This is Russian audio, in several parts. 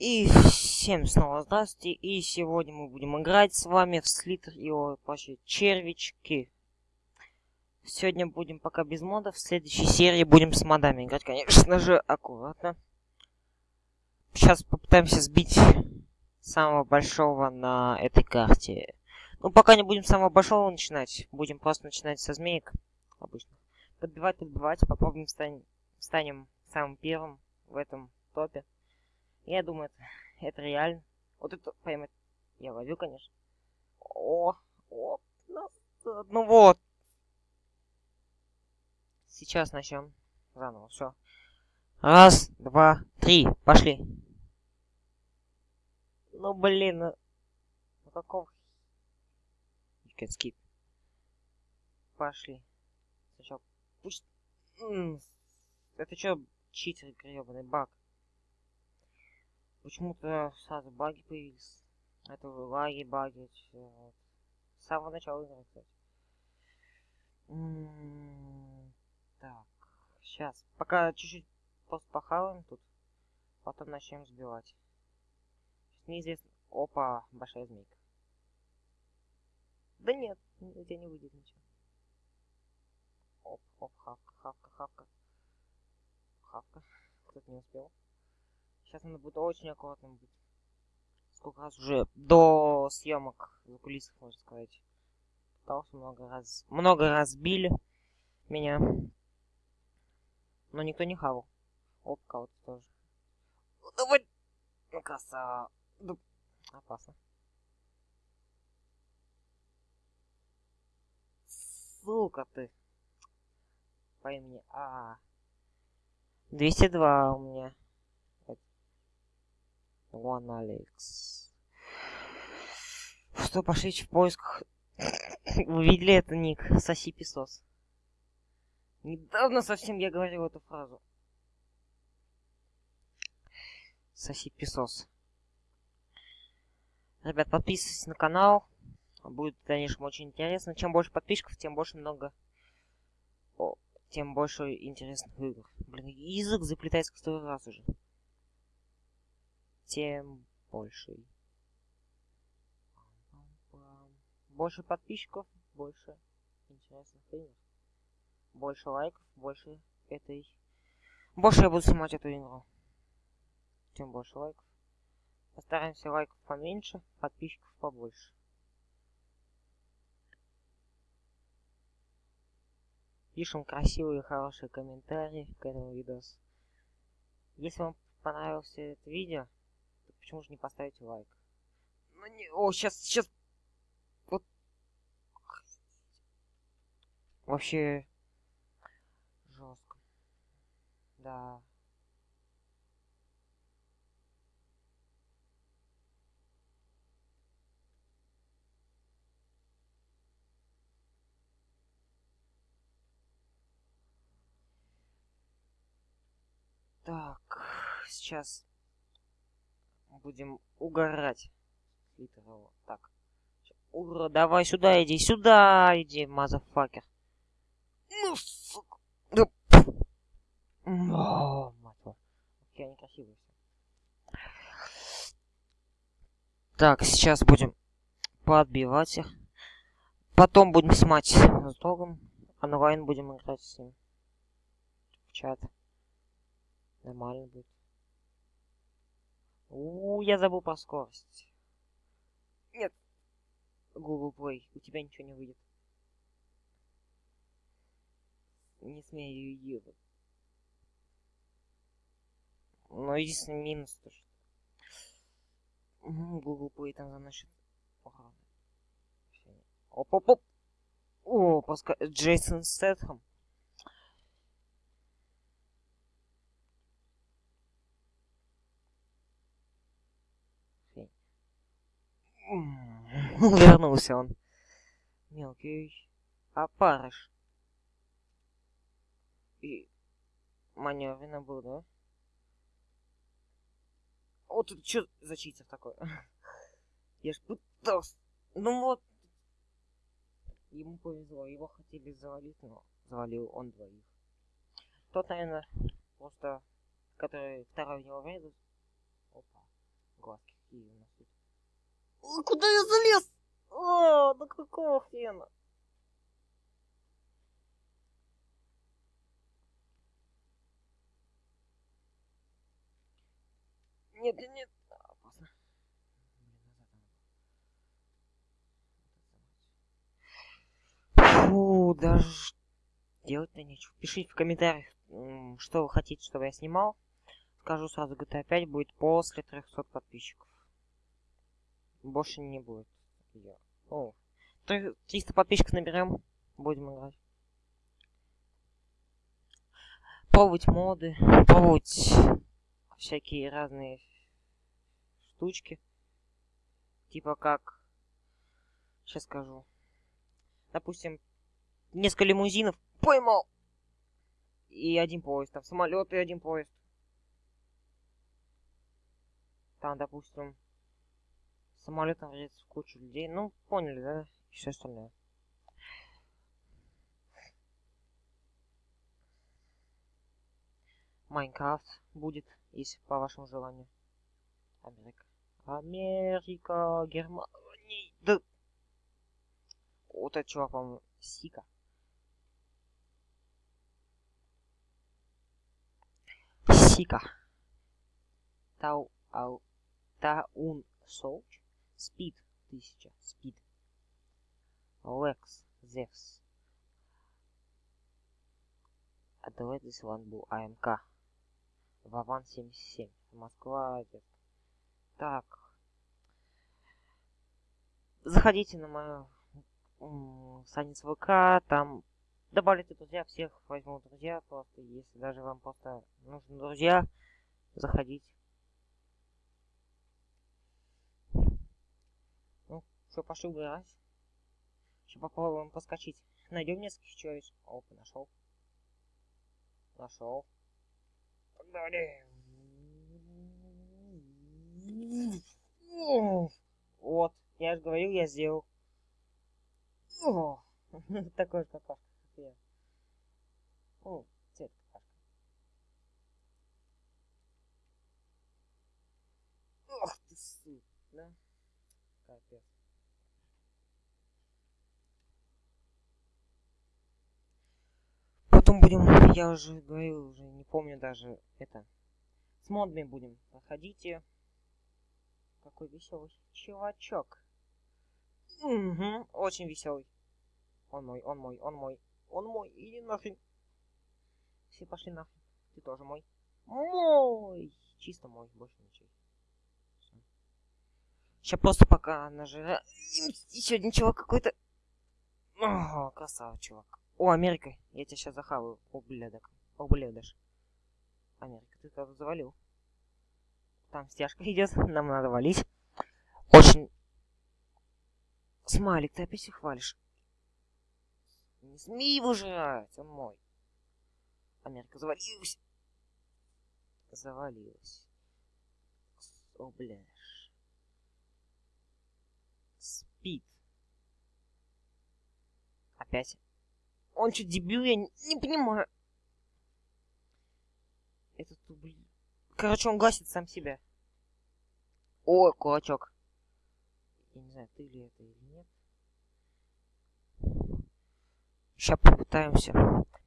И всем снова здравствуйте. И сегодня мы будем играть с вами в Слитер и вообще червячки. Сегодня будем пока без модов. В следующей серии будем с модами играть, конечно же, аккуратно. Сейчас попытаемся сбить самого большого на этой карте. Ну, пока не будем самого большого начинать. Будем просто начинать со змеек. Обычно. Подбивать, подбивать. Попробуем стань, станем самым первым в этом топе. Я думаю, это, это реально. Вот это поймать я ловил, конечно. О, о, ну вот. Сейчас начнем заново. Все. Раз, два, три. Пошли. Ну блин, ну, ну can skip. Пошли. Сначала. Пусть. Это что, читер гребаный баг? Почему-то сразу баги появились. Это лаги, баги. Вот. С самого начала игры, кстати. так, сейчас. Пока чуть-чуть похаваем тут. Потом начнем сбивать. Сейчас неизвестно. Опа, большая змейка. Да нет, у тебя не выйдет ничего. Оп, оп, хавка, хавка, хавка. Хавка. Кто-то не успел. Сейчас надо будет очень аккуратным быть. Сколько раз уже до съемок за кулисов, можно сказать. Пытался много раз. Много раз били меня. Но никто не хавал. Оп, кого-то тоже. Ну, давай! Ну, красава. Ну, опасно. Сука ты. По имени А. 202 у меня. One Alex. Что, пошли в поисках. Вы видели это ник? Соси песос. Недавно совсем я говорил эту фразу. Соси песос. Ребят, подписывайтесь на канал. Будет, конечно, очень интересно. Чем больше подписчиков, тем больше много... О, тем больше интересных игр. Блин, язык заплетается который раз уже тем больше. Больше подписчиков, больше интересных игр. Больше лайков, больше этой... Больше я буду снимать эту игру. Тем больше лайков. Постараемся лайков поменьше, подписчиков побольше. Пишем красивые, хорошие комментарии к этому видосу. Если вам понравилось это видео, Почему же не поставить лайк? Ну не... О, сейчас, сейчас... Вот... Вообще... Жестко. Да. Так, сейчас будем угорать. Так. Ура, давай сюда иди, сюда иди, мазафакер. Ну, сука. Да. О, мать Какие они красивые. Так, сейчас будем подбивать их. Потом будем снимать с другом. Онлайн будем играть с ним. В чат. Нормально будет. У, я забыл про скорость. Нет. Google Play, у тебя ничего не выйдет. Не смею ебать. Но единственный минус то, что... Google Play там заносит. Оп-оп-оп! О, пускай... Джейсон Стэтхэм. Вернулся он. Мелкий опарыш. И маневренно был, да? Вот тут что за читер такой? Я ж пытался. Ну вот. Ему повезло, его хотели завалить, но завалил он двоих. Тот, наверное, просто, который второй в него врезал. Опа. Глазки какие у нас тут. Куда я залез? А, да какого хрена? Нет, нет, нет. Фу, даже делать-то нечего. Пишите в комментариях, что вы хотите, чтобы я снимал. Скажу сразу, GTA 5 будет после 300 подписчиков. Больше не будет. Я... О, три- 300 подписчиков наберем, будем играть. Пробовать моды, пробовать всякие разные штучки. Типа как... Сейчас скажу. Допустим, несколько лимузинов поймал. И один поезд. Там самолет и один поезд. Там, допустим, самолетом врезается в кучу людей. Ну, поняли, да? И все остальное. Майнкрафт будет, если по вашему желанию. Америка. Америка, Германия. Да. Вот этот чувак, по-моему, Сика. Сика. Тау, ау, Таун Солч. Спид. Тысяча. Спид. Лекс. Зевс. А давай this one был АМК. Вован 77. Москва. Так. Заходите на мою страницу ВК, там добавляйте друзья, всех возьму друзья, просто если даже вам просто нужны друзья, заходите. Ну, что, убирать. Сейчас попробуем поскочить. Найдем нескольких человек. Опа, нашел. Нашел. Погнали. Вот, я же говорил, я сделал. Такой же какашка, как я. О, цвет какашка. Ох ты, сука, да? Капец. Потом будем, я уже говорил, уже не помню даже это. С модами будем. Проходите. Какой веселый чувачок. Угу, очень веселый. Он мой, он мой, он мой, он мой, иди нахрен. Все пошли нахрен. Ты тоже мой. Мой! Чисто мой, больше ничего. Сейчас просто пока нажираем. Еще один чувак какой-то. О, красава, чувак. О, Америка. Я тебя сейчас захаваю. Ублюдок. Ублюдаш. Америка, ты кого завалил? Там стяжка идет, нам надо валить. Очень... Смайлик, ты опять их хвалишь. Не смей его жрать, он мой. Америка завалилась. Завалилась. О, бляш. Спит. Опять. Он что, дебил? Я не, не понимаю. Этот, блин. Короче, он гасит сам себя. О, кулачок. Я не знаю, ты ли это или нет. Сейчас попытаемся.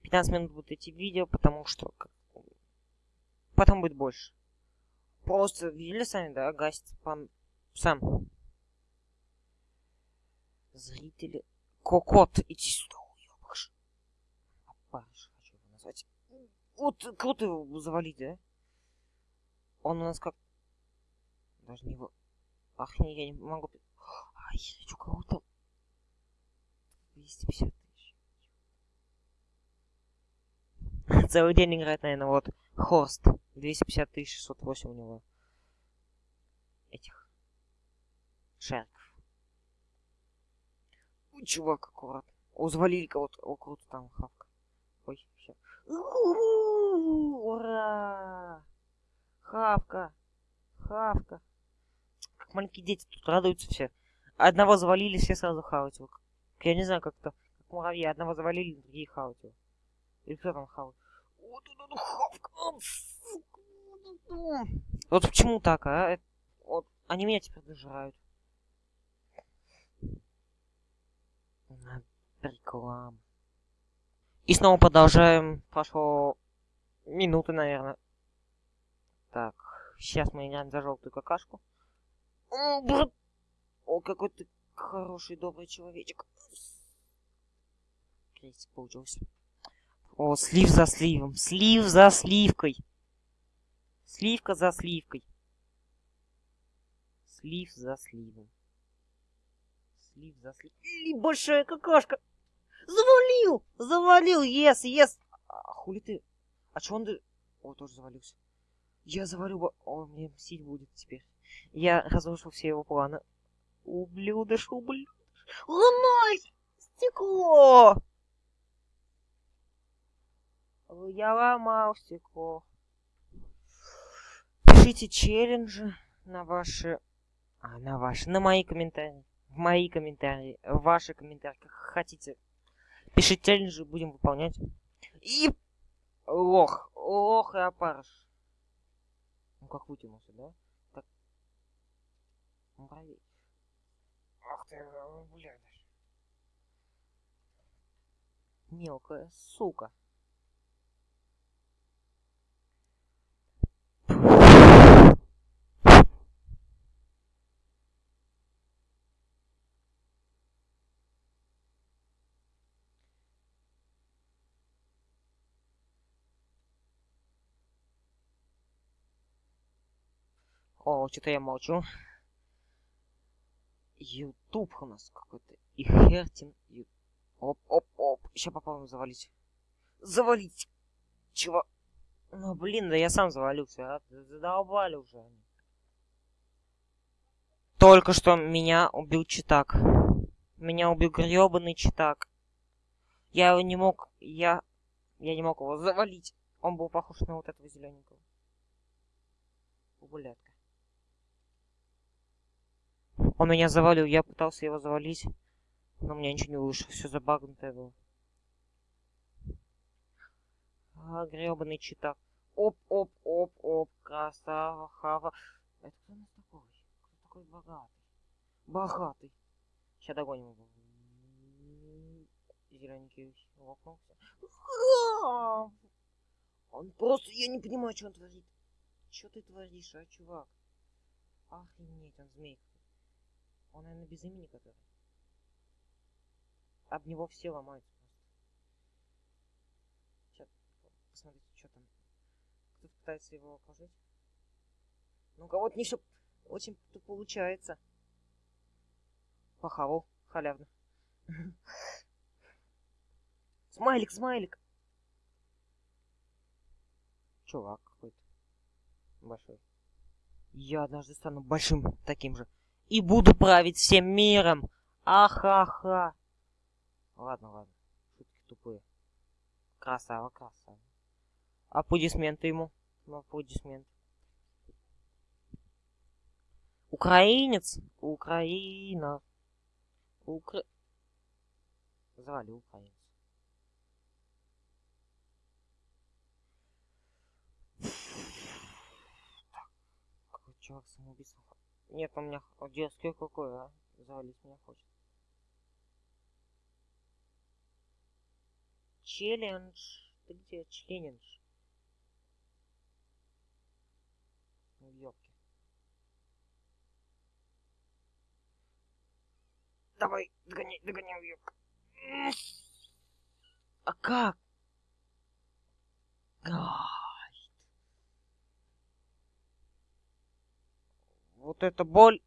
15 минут будет идти видео, потому что... Потом будет больше. Просто видели сами, да, гасит пан... сам. Зрители. Кокот, иди сюда. Опарыш, хочу его назвать. Вот круто его завалить, да? Он у нас как... Даже не его... Ах, не, я не могу... Ай, я хочу кого-то... 250 тысяч. Целый день играет, наверное, вот. Хост. 250 тысяч 608 у него. Этих. Шариков. Чувак, аккуратно. О, завалили кого-то. О, круто там, хавка. Ой, все. Ура! Хавка. Хавка. Как маленькие дети тут радуются все. Одного завалили, все сразу хавать его. Я не знаю, как-то. Как муравьи. Одного завалили, другие хавать его. Или кто там хавает? Вот вот хавка. Вот почему так, а? Это- Вот Они меня теперь дожирают. Реклама. И снова продолжаем. Прошло минуты, наверное. Так, сейчас мы играем за желтую какашку. О, какой ты хороший, добрый человечек. Крестик получился. О, слив за сливом. Слив за сливкой. Сливка за сливкой. Слив за сливом. Слив за сливом. Большая какашка. Завалил! Завалил! Ес, ес! А хули ты? А чё он... О, тоже завалился. Я завалю... бы. О, мне мстить будет теперь. Я разрушил все его планы. Ублюдыш, ублюдыш. Ломай! Стекло! Я ломал стекло. Пишите челленджи на ваши... А, на ваши... На мои комментарии. В мои комментарии. В ваши комментарии. Как хотите. Пишите челленджи, будем выполнять. И... Лох. Лох и опарыш. Ну как вытянулся, да? Так. Муравей. Ах ты, блядь. Мелкая сука. О, что-то я молчу. Ютуб у нас какой-то. И Хертин. Ю... Оп, оп, оп. Сейчас попробуем завалить. Завалить! Чего? Ну, блин, да я сам завалился, а? Задолбали уже они. Только что меня убил читак. Меня убил гребаный читак. Я его не мог... Я... Я не мог его завалить. Он был похож на вот этого зелененького. Гулятка. Он меня завалил, я пытался его завалить, но у меня ничего не вышло, все забагнутое было. А, гребаный читак. Оп, оп, оп, оп, красава, хава. Это кто у нас такой? Кто такой богатый? Богатый. Сейчас догоним его. Зелененький лопнулся. Он просто, я не понимаю, что он творит. Что ты творишь, а, чувак? Охренеть, он змейка. Он, наверное, без имени который. Об него все ломаются просто. Сейчас, посмотрите, что там. Кто-то пытается его окружить. Ну, кого-то не все очень получается. Похавал, халявно. Смайлик, смайлик. Чувак какой-то. Большой. Я однажды стану большим таким же и буду править всем миром. Ахаха. Ладно, ладно. Шутки тупые. Красава, красава. Аплодисменты ему. Ну, аплодисменты. Украинец. Украина. Укра... Звали украинец. Какой чувак самоубийство нет, у меня детский какой, а? Завалить меня хочет. Челлендж. Ты где? Челлендж. Ну, ёпки. Давай, догоняй, догоняй, ёпка. А как? А. вот эта боль.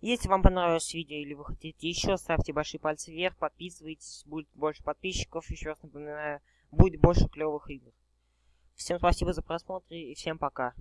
Если вам понравилось видео или вы хотите еще, ставьте большие пальцы вверх, подписывайтесь, будет больше подписчиков. Еще раз напоминаю, будет больше клевых игр. Всем спасибо за просмотр и всем пока.